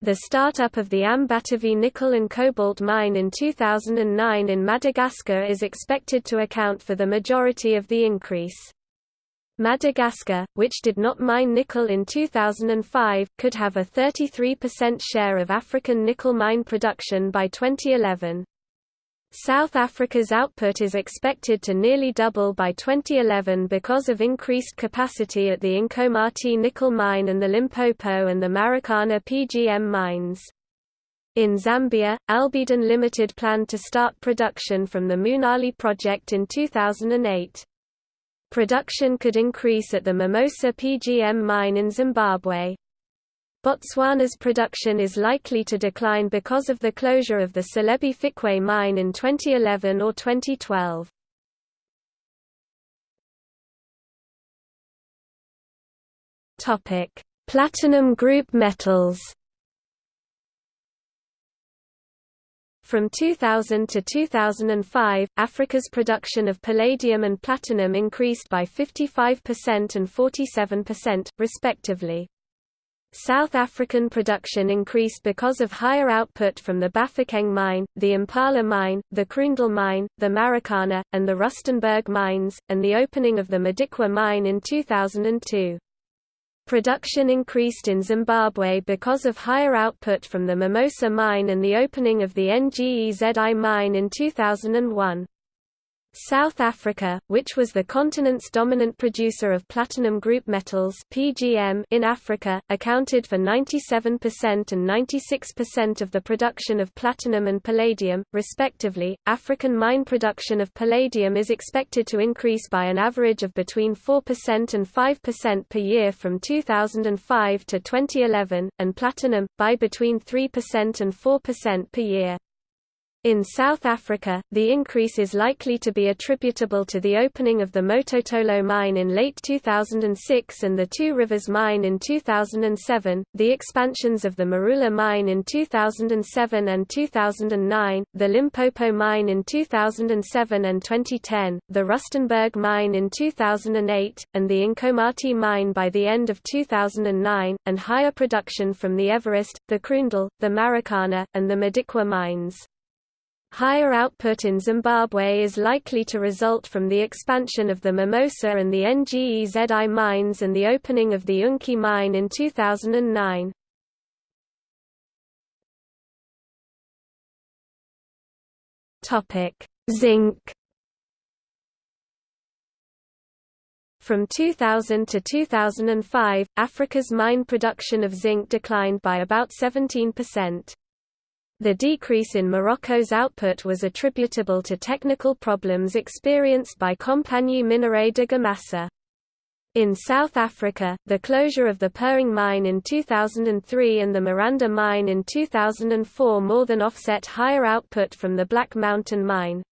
The startup of the Ambatovy nickel and cobalt mine in 2009 in Madagascar is expected to account for the majority of the increase. Madagascar, which did not mine nickel in 2005, could have a 33% share of African nickel mine production by 2011. South Africa's output is expected to nearly double by 2011 because of increased capacity at the Inkomati nickel mine and the Limpopo and the Marikana PGM mines. In Zambia, Albidon Limited planned to start production from the Munali project in 2008. Production could increase at the Mimosa PGM mine in Zimbabwe. Botswana's production is likely to decline because of the closure of the Selebi Phikwe mine in 2011 or 2012. Topic: Platinum group metals. From 2000 to 2005, Africa's production of palladium and platinum increased by 55% and 47%, respectively. South African production increased because of higher output from the Bafokeng mine, the Impala mine, the Kroondal mine, the Marikana, and the Rustenburg mines, and the opening of the Modikwa mine in 2002. Production increased in Zimbabwe because of higher output from the Mimosa mine and the opening of the NGEZI mine in 2001. South Africa, which was the continent's dominant producer of platinum group metals (PGM) in Africa, accounted for 97% and 96% of the production of platinum and palladium, respectively. African mine production of palladium is expected to increase by an average of between 4% and 5% per year from 2005 to 2011, and platinum by between 3% and 4% per year. In South Africa, the increase is likely to be attributable to the opening of the Mototolo mine in late 2006 and the Two Rivers mine in 2007, the expansions of the Marula mine in 2007 and 2009, the Limpopo mine in 2007 and 2010, the Rustenburg mine in 2008, and the Inkomati mine by the end of 2009, and higher production from the Everest, the Kroondal, the Marikana, and the Modikwa mines. Higher output in Zimbabwe is likely to result from the expansion of the Mimosa and the NGEZI mines and the opening of the Unki mine in 2009. Topic: Zinc. From 2000 to 2005, Africa's mine production of zinc declined by about 17%. The decrease in Morocco's output was attributable to technical problems experienced by Compagnie Minérale de Guemassa. In South Africa, the closure of the Pering mine in 2003 and the Maranda mine in 2004 more than offset higher output from the Black Mountain mine.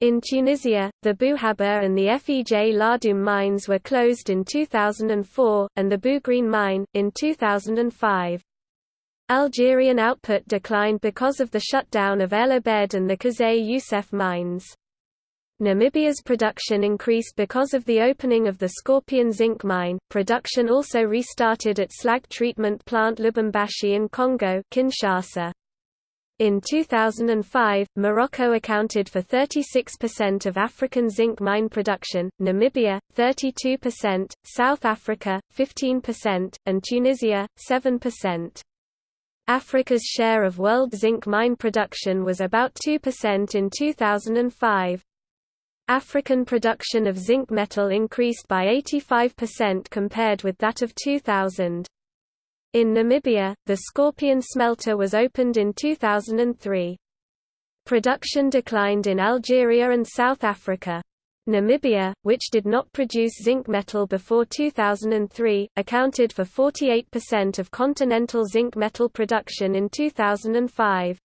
In Tunisia, the Bouhaber and the Fej Ladoum mines were closed in 2004, and the Bougrine mine, in 2005. Algerian output declined because of the shutdown of El Abed and the Kazay Youssef mines. Namibia's production increased because of the opening of the Scorpion zinc mine. Production also restarted at slag treatment plant Lubumbashi in Congo, Kinshasa. In 2005, Morocco accounted for 36% of African zinc mine production, Namibia 32%, South Africa 15%, and Tunisia 7%. Africa's share of world zinc mine production was about 2% in 2005. African production of zinc metal increased by 85% compared with that of 2000. In Namibia, the Scorpion smelter was opened in 2003. Production declined in Algeria and South Africa. Namibia, which did not produce zinc metal before 2003, accounted for 48% of continental zinc metal production in 2005.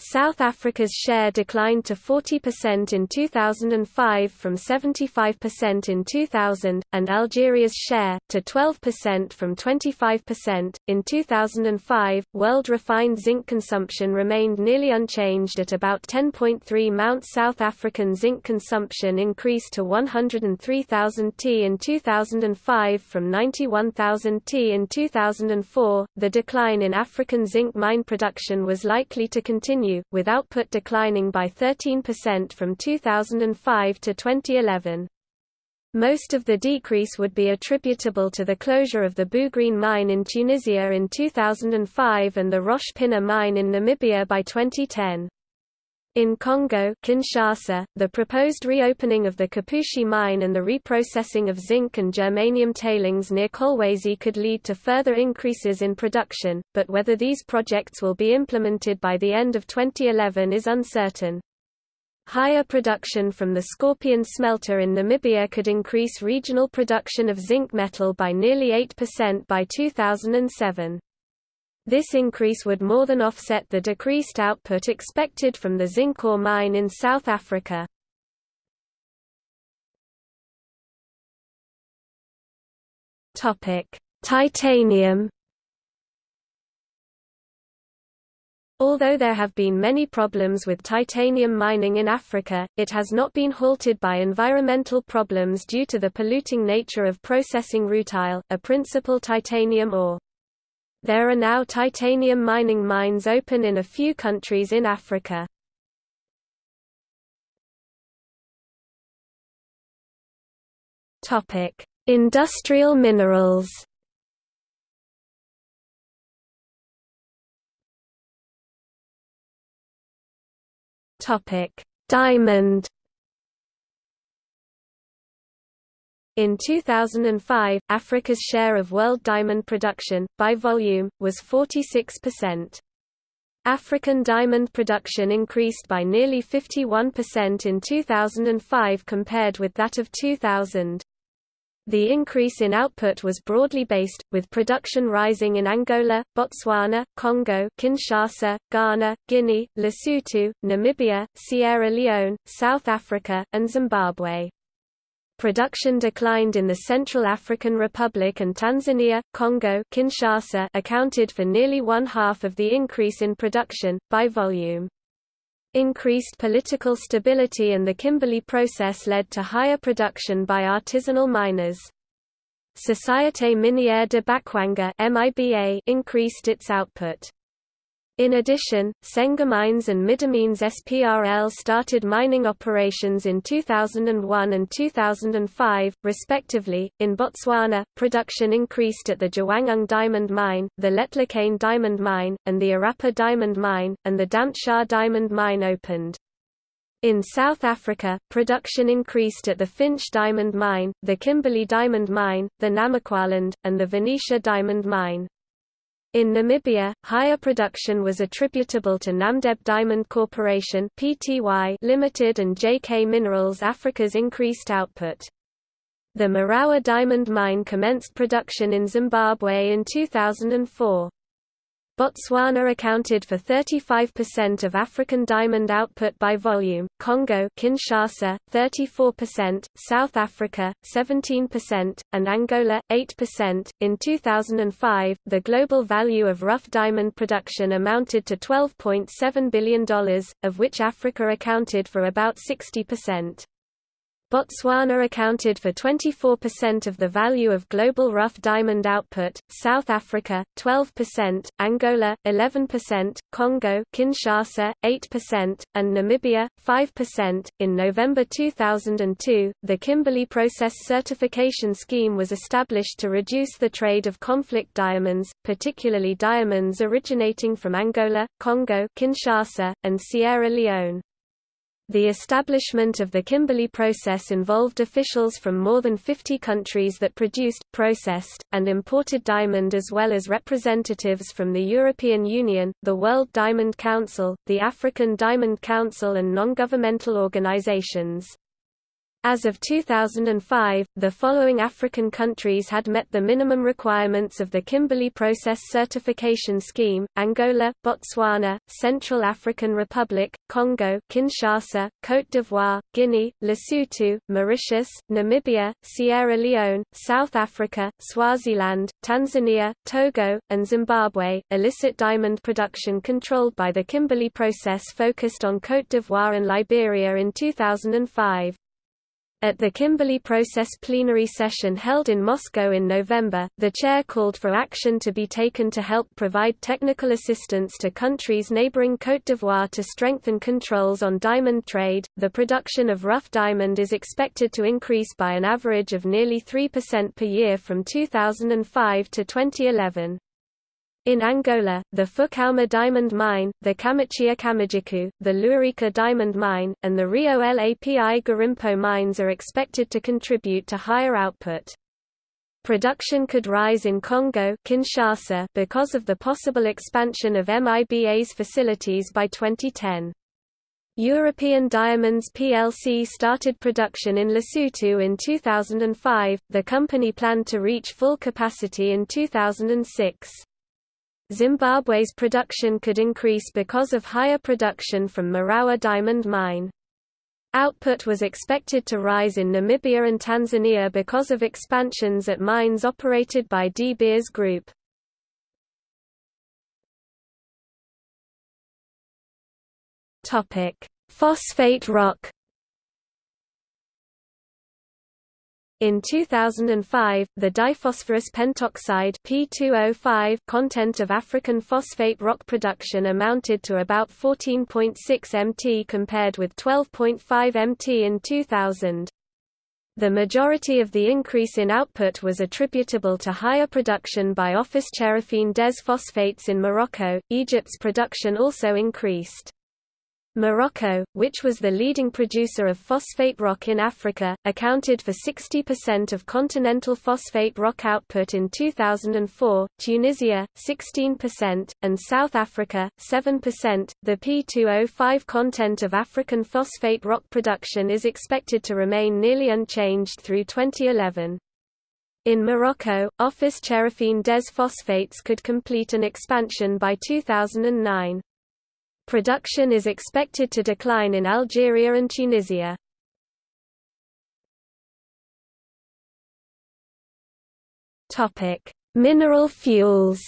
South Africa's share declined to 40% in 2005 from 75% in 2000, and Algeria's share, to 12% from 25%. In 2005, world refined zinc consumption remained nearly unchanged at about 10.3 Mount South African zinc consumption increased to 103,000 t in 2005 from 91,000 t in 2004. The decline in African zinc mine production was likely to continue with output declining by 13% from 2005 to 2011. Most of the decrease would be attributable to the closure of the Bougrine mine in Tunisia in 2005 and the Rosh Pinah mine in Namibia by 2010. In Congo Kinshasa, the proposed reopening of the Kipushi mine and the reprocessing of zinc and germanium tailings near Kolwezi could lead to further increases in production, but whether these projects will be implemented by the end of 2011 is uncertain. Higher production from the Scorpion smelter in Namibia could increase regional production of zinc metal by nearly 8% by 2007. This increase would more than offset the decreased output expected from the zinc ore mine in South Africa. Titanium Although there have been many problems with titanium mining in Africa, it has not been halted by environmental problems due to the polluting nature of processing rutile, a principal titanium ore. There are now titanium mining mines open in a few countries in Africa. Topic: Industrial minerals. Topic: Diamond. In 2005, Africa's share of world diamond production, by volume, was 46%. African diamond production increased by nearly 51% in 2005 compared with that of 2000. The increase in output was broadly based, with production rising in Angola, Botswana, Congo Kinshasa, Ghana, Guinea, Lesotho, Namibia, Sierra Leone, South Africa, and Zimbabwe. Production declined in the Central African Republic and Tanzania, Congo Kinshasa accounted for nearly one-half of the increase in production, by volume. Increased political stability and the Kimberley process led to higher production by artisanal miners. Société Minière de Bakwanga increased its output. In addition, Senga Mines and Midamines SPRL started mining operations in 2001 and 2005, respectively. In Botswana, production increased at the Jwaneng Diamond Mine, the Letlhakane Diamond Mine, and the Orapa Diamond Mine, and the Damtshaa Diamond Mine opened. In South Africa, production increased at the Finsch Diamond Mine, the Kimberley Diamond Mine, the Namaqualand, and the Venetia Diamond Mine. In Namibia, higher production was attributable to Namdeb Diamond Corporation (Pty) Limited and JK Minerals Africa's increased output. The Murowa diamond mine commenced production in Zimbabwe in 2004. Botswana accounted for 35% of African diamond output by volume, Congo Kinshasa 34%, South Africa 17%, and Angola 8%. In 2005, the global value of rough diamond production amounted to $12.7 billion, of which Africa accounted for about 60%. Botswana accounted for 24% of the value of global rough diamond output, South Africa 12%, Angola 11%, Congo Kinshasa 8%, and Namibia 5%. In November 2002, the Kimberley Process Certification Scheme was established to reduce the trade of conflict diamonds, particularly diamonds originating from Angola, Congo Kinshasa, and Sierra Leone. The establishment of the Kimberley process involved officials from more than 50 countries that produced, processed, and imported diamond as well as representatives from the European Union, the World Diamond Council, the African Diamond Council and non-governmental organizations. As of 2005, the following African countries had met the minimum requirements of the Kimberley Process Certification Scheme, Angola, Botswana, Central African Republic, Congo Kinshasa, Côte d'Ivoire, Guinea, Lesotho, Mauritius, Namibia, Sierra Leone, South Africa, Swaziland, Tanzania, Togo, and Zimbabwe. Illicit diamond production controlled by the Kimberley Process focused on Côte d'Ivoire and Liberia in 2005. At the Kimberley Process plenary session held in Moscow in November, the chair called for action to be taken to help provide technical assistance to countries neighboring Côte d'Ivoire to strengthen controls on diamond trade. The production of rough diamond is expected to increase by an average of nearly 3% per year from 2005 to 2011. In Angola, the Fukauma diamond mine, the Kamachia Kamajiku, the Luarica diamond mine, and the Rio Lapi Garimpo mines are expected to contribute to higher output. Production could rise in Congo Kinshasa because of the possible expansion of MIBA's facilities by 2010. European Diamonds plc started production in Lesotho in 2005, the company planned to reach full capacity in 2006. Zimbabwe's production could increase because of higher production from Murowa Diamond Mine. Output was expected to rise in Namibia and Tanzania because of expansions at mines operated by De Beers Group. Phosphate rock In 2005, the diphosphorus pentoxide P2O5 content of African phosphate rock production amounted to about 14.6 mt compared with 12.5 mt in 2000. The majority of the increase in output was attributable to higher production by Office Chérifien des phosphates in Morocco. Egypt's production also increased. Morocco, which was the leading producer of phosphate rock in Africa, accounted for 60% of continental phosphate rock output in 2004, Tunisia, 16%, and South Africa, 7%. The P2O5 content of African phosphate rock production is expected to remain nearly unchanged through 2011. In Morocco, Office Chérifien des Phosphates could complete an expansion by 2009. Production is expected to decline in Algeria and Tunisia. Topic: Mineral fuels.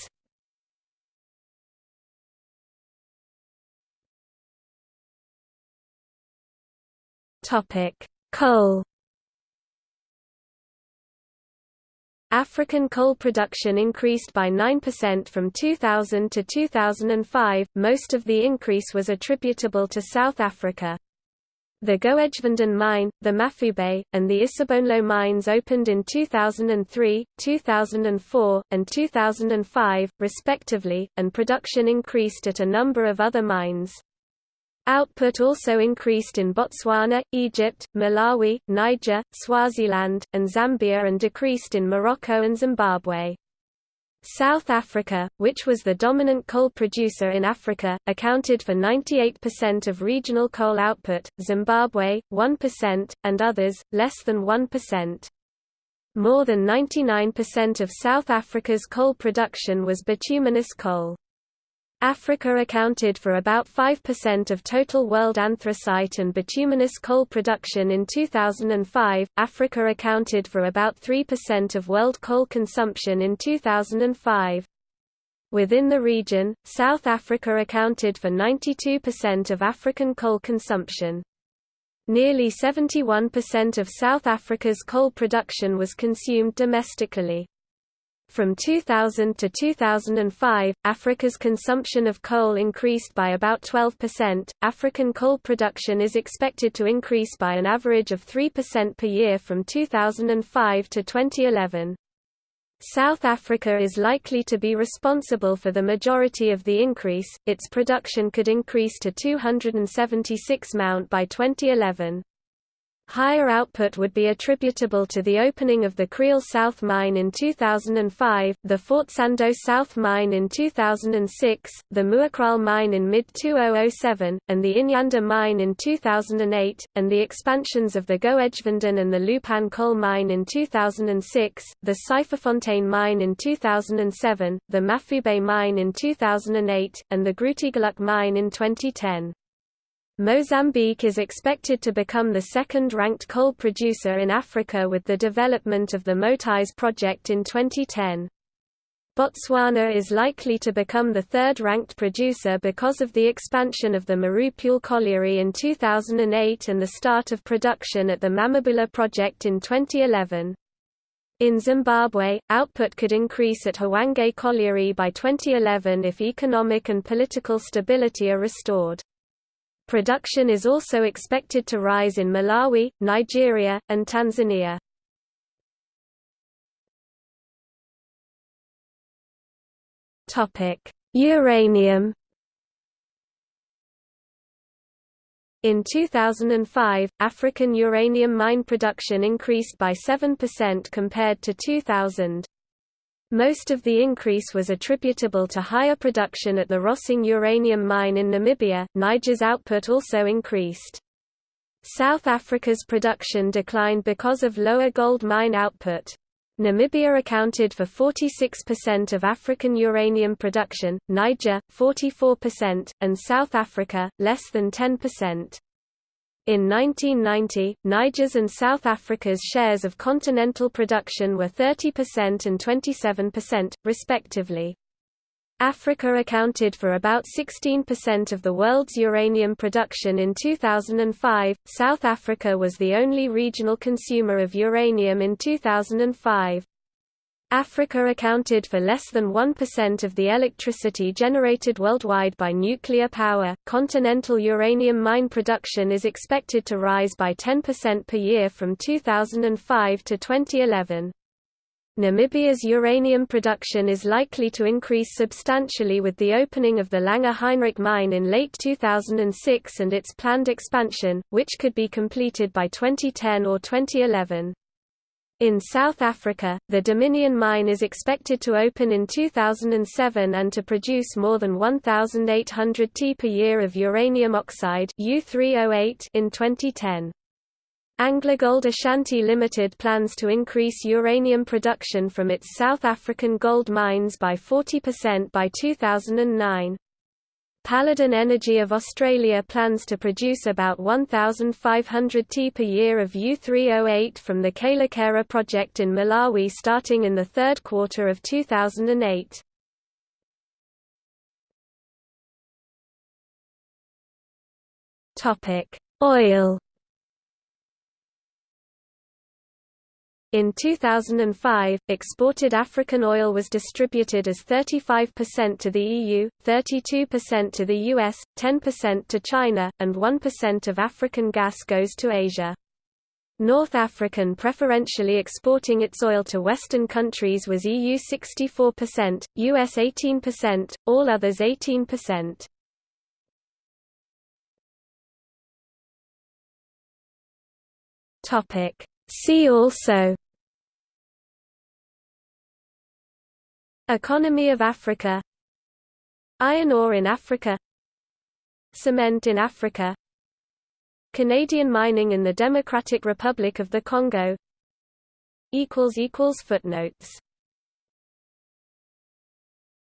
Topic: Coal. African coal production increased by 9% from 2000 to 2005, most of the increase was attributable to South Africa. The Goedgevonden mine, the Mafube, and the Isibonelo mines opened in 2003, 2004, and 2005, respectively, and production increased at a number of other mines. Output also increased in Botswana, Egypt, Malawi, Niger, Swaziland, and Zambia and decreased in Morocco and Zimbabwe. South Africa, which was the dominant coal producer in Africa, accounted for 98% of regional coal output, Zimbabwe, 1%, and others, less than 1%. More than 99% of South Africa's coal production was bituminous coal. Africa accounted for about 5% of total world anthracite and bituminous coal production in 2005. Africa accounted for about 3% of world coal consumption in 2005. Within the region, South Africa accounted for 92% of African coal consumption. Nearly 71% of South Africa's coal production was consumed domestically. From 2000 to 2005, Africa's consumption of coal increased by about 12%. African coal production is expected to increase by an average of 3% per year from 2005 to 2011. South Africa is likely to be responsible for the majority of the increase, its production could increase to 276 mount by 2011. Higher output would be attributable to the opening of the Kriel South Mine in 2005, the Fort Sandos South Mine in 2006, the Muakral Mine in mid-2007, and the Inyanda Mine in 2008, and the expansions of the Goedgevonden and the Leeuwpan Coal Mine in 2006, the Syferfontein Mine in 2007, the Mafube Mine in 2008, and the Grootegeluk Mine in 2010. Mozambique is expected to become the second-ranked coal producer in Africa with the development of the Moatize project in 2010. Botswana is likely to become the third-ranked producer because of the expansion of the Morupule colliery in 2008 and the start of production at the Mamabula project in 2011. In Zimbabwe, output could increase at Hwange colliery by 2011 if economic and political stability are restored. Production is also expected to rise in Malawi, Nigeria, and Tanzania. Uranium In 2005, African uranium mine production increased by 7% compared to 2000. Most of the increase was attributable to higher production at the Rossing uranium mine in Namibia. Niger's output also increased. South Africa's production declined because of lower gold mine output. Namibia accounted for 46% of African uranium production, Niger, 44%, and South Africa, less than 10%. In 1990, Niger's and South Africa's shares of continental production were 30% and 27%, respectively. Africa accounted for about 16% of the world's uranium production in 2005. South Africa was the only regional consumer of uranium in 2005. Africa accounted for less than 1% of the electricity generated worldwide by nuclear power. Continental uranium mine production is expected to rise by 10% per year from 2005 to 2011. Namibia's uranium production is likely to increase substantially with the opening of the Langer Heinrich mine in late 2006 and its planned expansion, which could be completed by 2010 or 2011. In South Africa, the Dominion mine is expected to open in 2007 and to produce more than 1,800 t per year of uranium oxide U308 in 2010. AngloGold Ashanti Limited plans to increase uranium production from its South African gold mines by 40% by 2009. Paladin Energy of Australia plans to produce about 1,500 t per year of U308 from the Kayelekera project in Malawi starting in the third quarter of 2008. Oil In 2005, exported African oil was distributed as 35% to the EU, 32% to the US, 10% to China, and 1% of African gas goes to Asia. North African preferentially exporting its oil to Western countries was EU 64%, US 18%, all others 18%. Topic See also Economy of Africa Iron ore in Africa Cement in Africa Canadian mining in the Democratic Republic of the Congo Footnotes